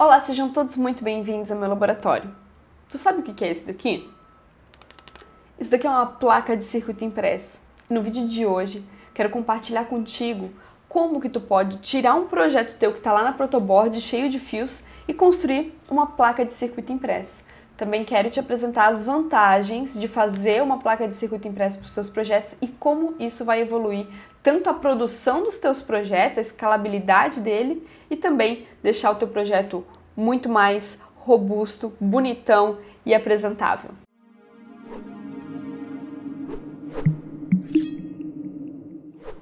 Olá, sejam todos muito bem-vindos ao meu laboratório. Tu sabe o que é isso daqui? Isso daqui é uma placa de circuito impresso. No vídeo de hoje, quero compartilhar contigo como que tu pode tirar um projeto teu que está lá na protoboard cheio de fios e construir uma placa de circuito impresso. Também quero te apresentar as vantagens de fazer uma placa de circuito impresso para os seus projetos e como isso vai evoluir tanto a produção dos teus projetos, a escalabilidade dele e também deixar o teu projeto muito mais robusto, bonitão e apresentável.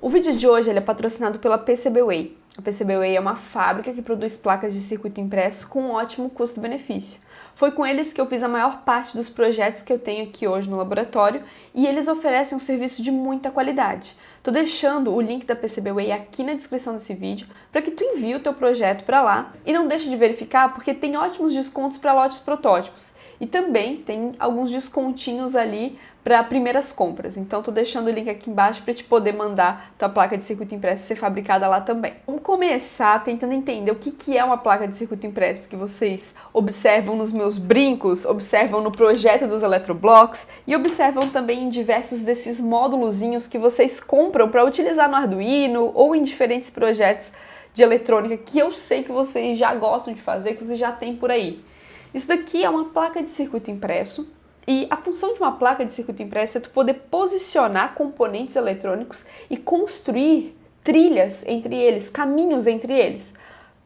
O vídeo de hoje é patrocinado pela PCBWay. A PCBWay é uma fábrica que produz placas de circuito impresso com um ótimo custo-benefício. Foi com eles que eu fiz a maior parte dos projetos que eu tenho aqui hoje no laboratório e eles oferecem um serviço de muita qualidade. Tô deixando o link da PCBWay aqui na descrição desse vídeo para que tu envie o teu projeto para lá e não deixe de verificar porque tem ótimos descontos para lotes protótipos e também tem alguns descontinhos ali para primeiras compras. Então tô deixando o link aqui embaixo para te poder mandar tua placa de circuito impresso ser fabricada lá também. Vamos começar tentando entender o que, que é uma placa de circuito impresso que vocês observam nos meus brincos, observam no projeto dos Eletroblocks e observam também em diversos desses módulozinhos que vocês compram para utilizar no Arduino ou em diferentes projetos de eletrônica que eu sei que vocês já gostam de fazer, que vocês já têm por aí. Isso daqui é uma placa de circuito impresso e a função de uma placa de circuito impresso é tu poder posicionar componentes eletrônicos e construir trilhas entre eles, caminhos entre eles.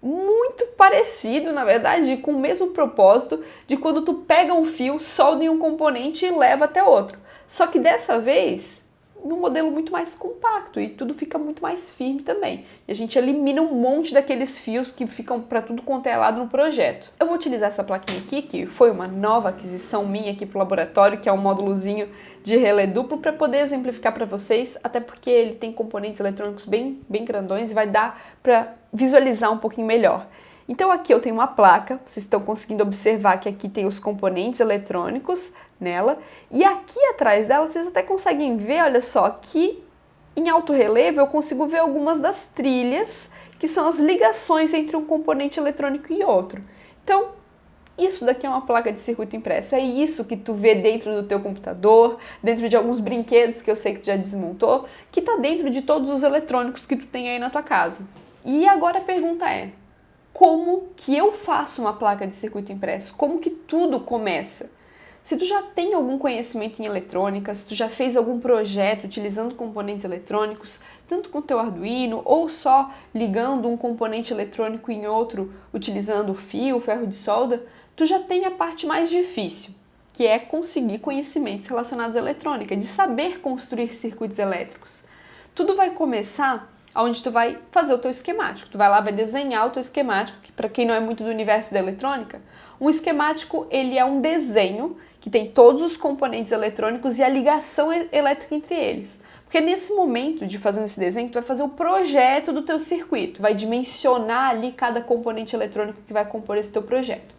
Muito parecido, na verdade, com o mesmo propósito de quando tu pega um fio, solda em um componente e leva até outro. Só que dessa vez num modelo muito mais compacto e tudo fica muito mais firme também. E a gente elimina um monte daqueles fios que ficam para tudo quanto é lado no projeto. Eu vou utilizar essa plaquinha aqui, que foi uma nova aquisição minha aqui para o laboratório, que é um módulozinho de relé duplo para poder exemplificar para vocês, até porque ele tem componentes eletrônicos bem, bem grandões e vai dar para visualizar um pouquinho melhor. Então aqui eu tenho uma placa, vocês estão conseguindo observar que aqui tem os componentes eletrônicos, nela. E aqui atrás dela vocês até conseguem ver, olha só, que em alto relevo eu consigo ver algumas das trilhas, que são as ligações entre um componente eletrônico e outro. Então, isso daqui é uma placa de circuito impresso. É isso que tu vê dentro do teu computador, dentro de alguns brinquedos que eu sei que tu já desmontou, que está dentro de todos os eletrônicos que tu tem aí na tua casa. E agora a pergunta é: como que eu faço uma placa de circuito impresso? Como que tudo começa? Se tu já tem algum conhecimento em eletrônica, se tu já fez algum projeto utilizando componentes eletrônicos, tanto com teu Arduino ou só ligando um componente eletrônico em outro utilizando fio, ferro de solda, tu já tem a parte mais difícil, que é conseguir conhecimentos relacionados à eletrônica, de saber construir circuitos elétricos. Tudo vai começar onde tu vai fazer o teu esquemático. Tu vai lá, vai desenhar o teu esquemático, que para quem não é muito do universo da eletrônica, um esquemático ele é um desenho que tem todos os componentes eletrônicos e a ligação elétrica entre eles. Porque nesse momento de fazer esse desenho, tu vai fazer o projeto do teu circuito, vai dimensionar ali cada componente eletrônico que vai compor esse teu projeto.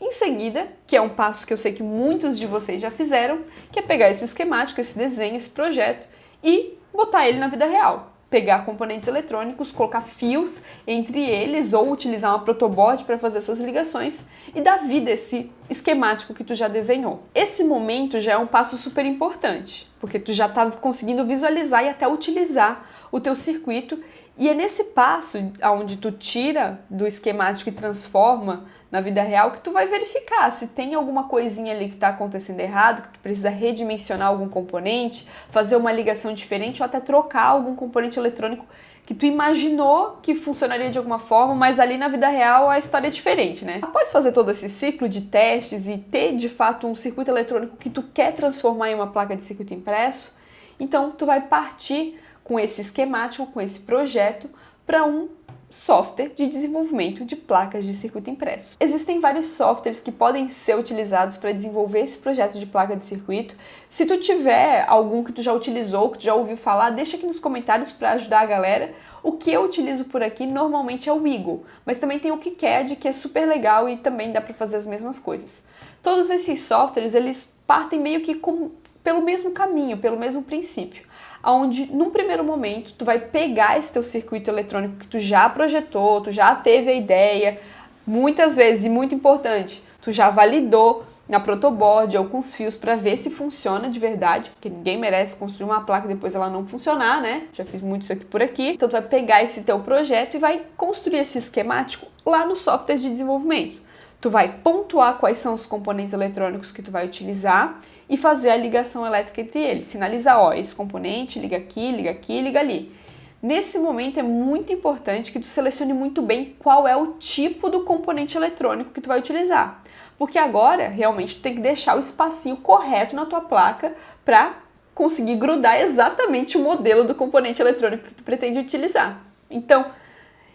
Em seguida, que é um passo que eu sei que muitos de vocês já fizeram, que é pegar esse esquemático, esse desenho, esse projeto e botar ele na vida real pegar componentes eletrônicos, colocar fios entre eles ou utilizar uma protoboard para fazer essas ligações e dar vida a esse esquemático que tu já desenhou. Esse momento já é um passo super importante, porque tu já está conseguindo visualizar e até utilizar o teu circuito e é nesse passo onde tu tira do esquemático e transforma na vida real que tu vai verificar se tem alguma coisinha ali que está acontecendo errado, que tu precisa redimensionar algum componente, fazer uma ligação diferente ou até trocar algum componente eletrônico que tu imaginou que funcionaria de alguma forma, mas ali na vida real a história é diferente, né? Após fazer todo esse ciclo de testes e ter de fato um circuito eletrônico que tu quer transformar em uma placa de circuito impresso, então tu vai partir com esse esquemático, com esse projeto, para um software de desenvolvimento de placas de circuito impresso. Existem vários softwares que podem ser utilizados para desenvolver esse projeto de placa de circuito. Se tu tiver algum que tu já utilizou, que tu já ouviu falar, deixa aqui nos comentários para ajudar a galera. O que eu utilizo por aqui normalmente é o Eagle, mas também tem o KiCad, que é super legal e também dá para fazer as mesmas coisas. Todos esses softwares, eles partem meio que com, pelo mesmo caminho, pelo mesmo princípio onde num primeiro momento tu vai pegar esse teu circuito eletrônico que tu já projetou, tu já teve a ideia, muitas vezes, e muito importante, tu já validou na protoboard ou com os fios para ver se funciona de verdade, porque ninguém merece construir uma placa e depois ela não funcionar, né? Já fiz muito isso aqui por aqui. Então tu vai pegar esse teu projeto e vai construir esse esquemático lá no software de desenvolvimento. Tu vai pontuar quais são os componentes eletrônicos que tu vai utilizar e fazer a ligação elétrica entre eles. Sinalizar, ó, esse componente liga aqui, liga aqui, liga ali. Nesse momento é muito importante que tu selecione muito bem qual é o tipo do componente eletrônico que tu vai utilizar. Porque agora, realmente, tu tem que deixar o espacinho correto na tua placa para conseguir grudar exatamente o modelo do componente eletrônico que tu pretende utilizar. Então,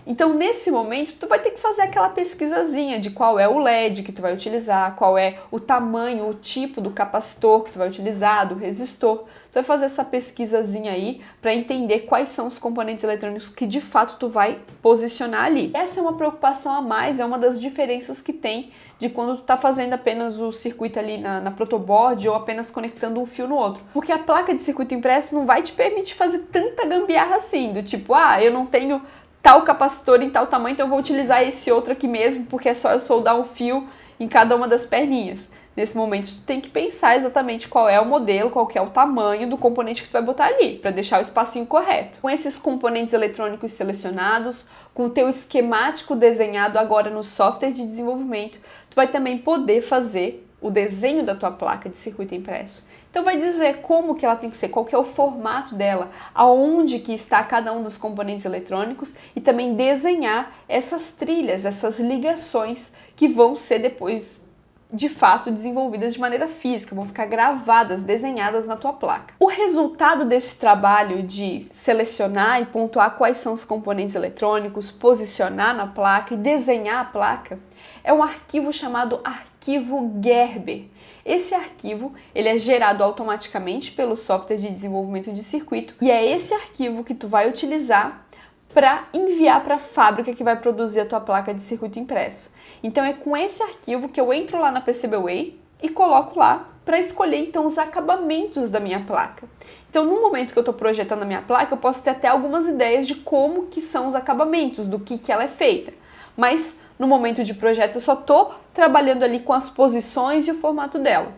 então, nesse momento, tu vai ter que fazer aquela pesquisazinha de qual é o LED que tu vai utilizar, qual é o tamanho, o tipo do capacitor que tu vai utilizar, do resistor. Tu vai fazer essa pesquisazinha aí para entender quais são os componentes eletrônicos que de fato tu vai posicionar ali. Essa é uma preocupação a mais, é uma das diferenças que tem de quando tu tá fazendo apenas o circuito ali na, na protoboard ou apenas conectando um fio no outro. Porque a placa de circuito impresso não vai te permitir fazer tanta gambiarra assim, do tipo, ah, eu não tenho tal capacitor em tal tamanho, então eu vou utilizar esse outro aqui mesmo, porque é só eu soldar um fio em cada uma das perninhas. Nesse momento, tu tem que pensar exatamente qual é o modelo, qual é o tamanho do componente que tu vai botar ali, para deixar o espacinho correto. Com esses componentes eletrônicos selecionados, com o teu esquemático desenhado agora no software de desenvolvimento, tu vai também poder fazer o desenho da tua placa de circuito impresso. Então vai dizer como que ela tem que ser, qual que é o formato dela, aonde que está cada um dos componentes eletrônicos e também desenhar essas trilhas, essas ligações que vão ser depois de fato desenvolvidas de maneira física, vão ficar gravadas, desenhadas na tua placa. O resultado desse trabalho de selecionar e pontuar quais são os componentes eletrônicos, posicionar na placa e desenhar a placa é um arquivo chamado arquivo Gerber. Esse arquivo ele é gerado automaticamente pelo software de desenvolvimento de circuito e é esse arquivo que tu vai utilizar para enviar para a fábrica que vai produzir a tua placa de circuito impresso. Então é com esse arquivo que eu entro lá na PCBWay e coloco lá para escolher então os acabamentos da minha placa. Então no momento que eu estou projetando a minha placa, eu posso ter até algumas ideias de como que são os acabamentos, do que, que ela é feita. Mas no momento de projeto eu só estou trabalhando ali com as posições e o formato dela.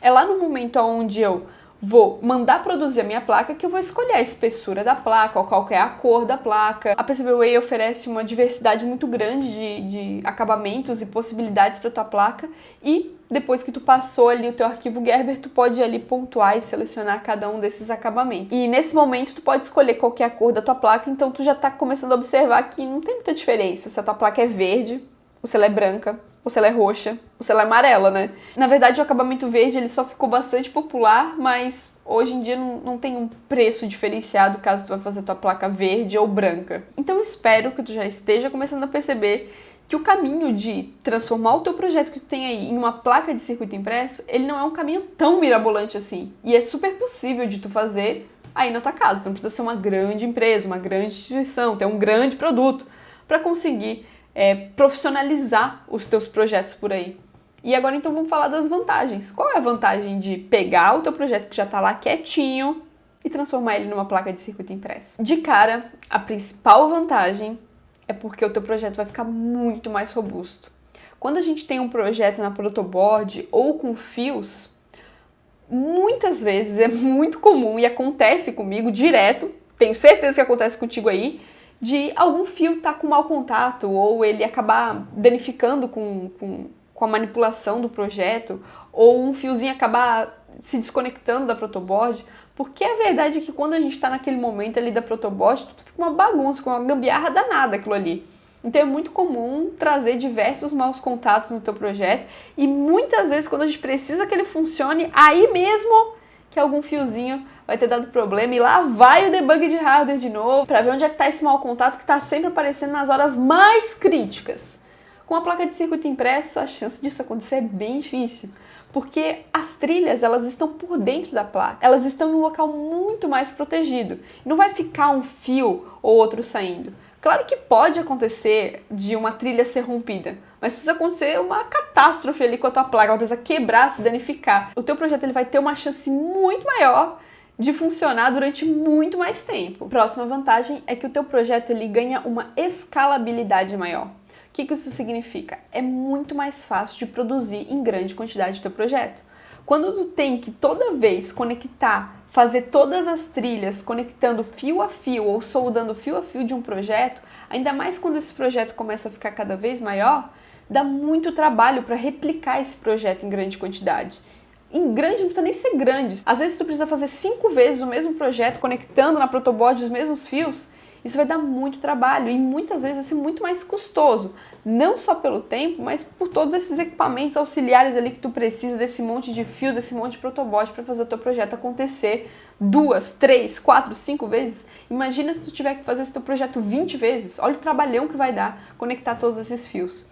É lá no momento onde eu vou mandar produzir a minha placa que eu vou escolher a espessura da placa, qual é a cor da placa. A PCBWay oferece uma diversidade muito grande de, de acabamentos e possibilidades para tua placa e depois que tu passou ali o teu arquivo Gerber, tu pode ali pontuar e selecionar cada um desses acabamentos. E nesse momento tu pode escolher qual é a cor da tua placa, então tu já está começando a observar que não tem muita diferença se a tua placa é verde se ela é branca ou se ela é roxa, ou se ela é amarela, né? Na verdade, o acabamento verde ele só ficou bastante popular, mas hoje em dia não, não tem um preço diferenciado caso tu vai fazer tua placa verde ou branca. Então espero que tu já esteja começando a perceber que o caminho de transformar o teu projeto que tu tem aí em uma placa de circuito impresso, ele não é um caminho tão mirabolante assim. E é super possível de tu fazer aí na tua casa. Tu não precisa ser uma grande empresa, uma grande instituição, ter um grande produto para conseguir é, profissionalizar os teus projetos por aí. E agora então vamos falar das vantagens. Qual é a vantagem de pegar o teu projeto que já está lá quietinho e transformar ele numa placa de circuito impresso? De cara, a principal vantagem é porque o teu projeto vai ficar muito mais robusto. Quando a gente tem um projeto na protoboard ou com fios, muitas vezes é muito comum e acontece comigo direto, tenho certeza que acontece contigo aí, de algum fio estar tá com mau contato ou ele acabar danificando com, com, com a manipulação do projeto ou um fiozinho acabar se desconectando da protoboard, porque a verdade é que quando a gente está naquele momento ali da protoboard, tudo fica uma bagunça, com uma gambiarra danada aquilo ali. Então é muito comum trazer diversos maus contatos no teu projeto e muitas vezes quando a gente precisa que ele funcione, aí mesmo que algum fiozinho vai ter dado problema e lá vai o debug de hardware de novo para ver onde é que está esse mau contato que está sempre aparecendo nas horas mais críticas. Com a placa de circuito impresso, a chance disso acontecer é bem difícil, porque as trilhas elas estão por dentro da placa, elas estão em um local muito mais protegido. Não vai ficar um fio ou outro saindo. Claro que pode acontecer de uma trilha ser rompida, mas precisa acontecer uma catástrofe ali com a tua placa, ela precisa quebrar, se danificar. O teu projeto ele vai ter uma chance muito maior de funcionar durante muito mais tempo. Próxima vantagem é que o teu projeto ele ganha uma escalabilidade maior. O que, que isso significa? É muito mais fácil de produzir em grande quantidade o teu projeto. Quando tu tem que toda vez conectar, fazer todas as trilhas conectando fio a fio ou soldando fio a fio de um projeto, ainda mais quando esse projeto começa a ficar cada vez maior, dá muito trabalho para replicar esse projeto em grande quantidade. Em grande não precisa nem ser grande. Às vezes tu precisa fazer cinco vezes o mesmo projeto, conectando na protoboard os mesmos fios. Isso vai dar muito trabalho e muitas vezes vai ser muito mais custoso. Não só pelo tempo, mas por todos esses equipamentos auxiliares ali que tu precisa desse monte de fio, desse monte de protoboard para fazer o teu projeto acontecer duas, três, quatro, cinco vezes. Imagina se tu tiver que fazer esse teu projeto 20 vezes. Olha o trabalhão que vai dar conectar todos esses fios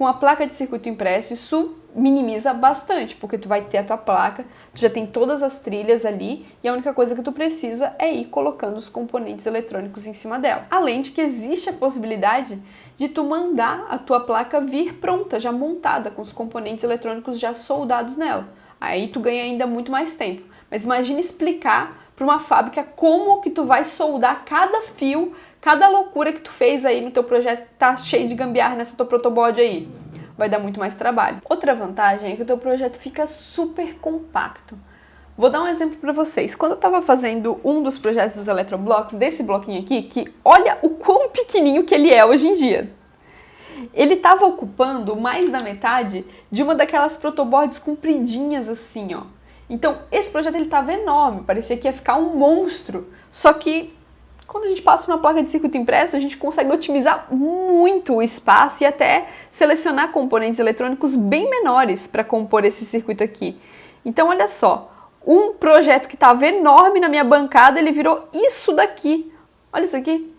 com a placa de circuito impresso, isso minimiza bastante, porque tu vai ter a tua placa, tu já tem todas as trilhas ali e a única coisa que tu precisa é ir colocando os componentes eletrônicos em cima dela. Além de que existe a possibilidade de tu mandar a tua placa vir pronta, já montada, com os componentes eletrônicos já soldados nela. Aí tu ganha ainda muito mais tempo. Mas imagine explicar para uma fábrica como que tu vai soldar cada fio Cada loucura que tu fez aí no teu projeto tá cheio de gambiarra nessa tua protoboard aí. Vai dar muito mais trabalho. Outra vantagem é que o teu projeto fica super compacto. Vou dar um exemplo para vocês. Quando eu estava fazendo um dos projetos dos Eletroblocks, desse bloquinho aqui, que olha o quão pequenininho que ele é hoje em dia. Ele estava ocupando mais da metade de uma daquelas protoboards compridinhas assim, ó. Então, esse projeto ele estava enorme, parecia que ia ficar um monstro. Só que quando a gente passa uma placa de circuito impresso, a gente consegue otimizar muito o espaço e até selecionar componentes eletrônicos bem menores para compor esse circuito aqui. Então, olha só, um projeto que estava enorme na minha bancada, ele virou isso daqui. Olha isso aqui.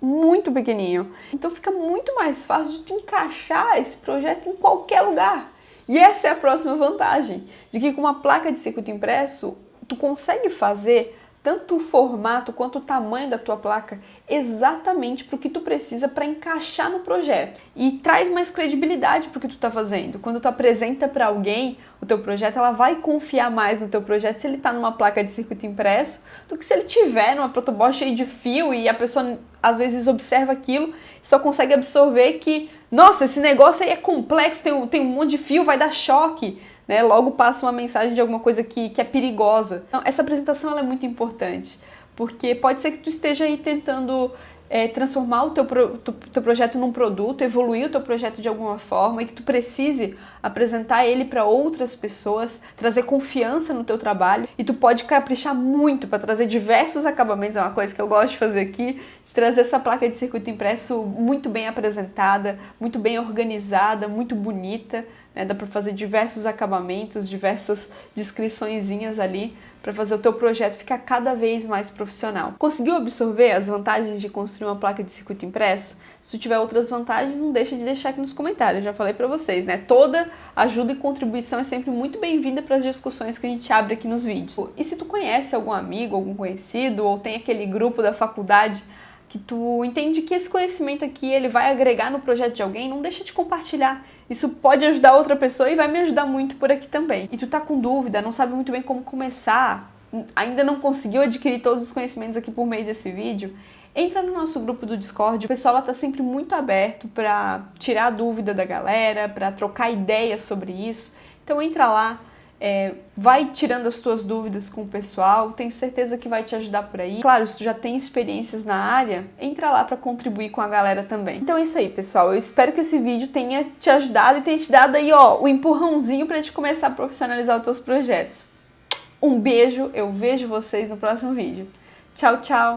Muito pequenininho. Então fica muito mais fácil de tu encaixar esse projeto em qualquer lugar. E essa é a próxima vantagem, de que com uma placa de circuito impresso, tu consegue fazer tanto o formato quanto o tamanho da tua placa exatamente para o que tu precisa para encaixar no projeto e traz mais credibilidade para o que tu está fazendo. Quando tu apresenta para alguém o teu projeto, ela vai confiar mais no teu projeto se ele está numa placa de circuito impresso do que se ele tiver numa protoboard cheia de fio e a pessoa às vezes observa aquilo e só consegue absorver que, nossa, esse negócio aí é complexo, tem tem um monte de fio, vai dar choque né, logo passa uma mensagem de alguma coisa que, que é perigosa. Então, essa apresentação é muito importante, porque pode ser que tu esteja aí tentando é, transformar o teu, pro, teu projeto num produto, evoluir o teu projeto de alguma forma e que tu precise apresentar ele para outras pessoas, trazer confiança no teu trabalho e tu pode caprichar muito para trazer diversos acabamentos, é uma coisa que eu gosto de fazer aqui, de trazer essa placa de circuito impresso muito bem apresentada, muito bem organizada, muito bonita, né? dá para fazer diversos acabamentos, diversas descriçõezinhas ali para fazer o teu projeto ficar cada vez mais profissional. Conseguiu absorver as vantagens de construir uma placa de circuito impresso? Se tu tiver outras vantagens, não deixa de deixar aqui nos comentários. Já falei para vocês, né? Toda ajuda e contribuição é sempre muito bem-vinda para as discussões que a gente abre aqui nos vídeos. E se tu conhece algum amigo, algum conhecido, ou tem aquele grupo da faculdade que tu entende que esse conhecimento aqui ele vai agregar no projeto de alguém, não deixa de compartilhar. Isso pode ajudar outra pessoa e vai me ajudar muito por aqui também. E tu tá com dúvida, não sabe muito bem como começar, ainda não conseguiu adquirir todos os conhecimentos aqui por meio desse vídeo, entra no nosso grupo do Discord. O pessoal tá sempre muito aberto para tirar a dúvida da galera, para trocar ideias sobre isso. Então entra lá, é, vai tirando as tuas dúvidas com o pessoal, tenho certeza que vai te ajudar por aí. Claro, se tu já tem experiências na área, entra lá para contribuir com a galera também. Então é isso aí, pessoal. Eu espero que esse vídeo tenha te ajudado e tenha te dado aí, ó, o empurrãozinho para te começar a profissionalizar os teus projetos. Um beijo, eu vejo vocês no próximo vídeo. Tchau, tchau!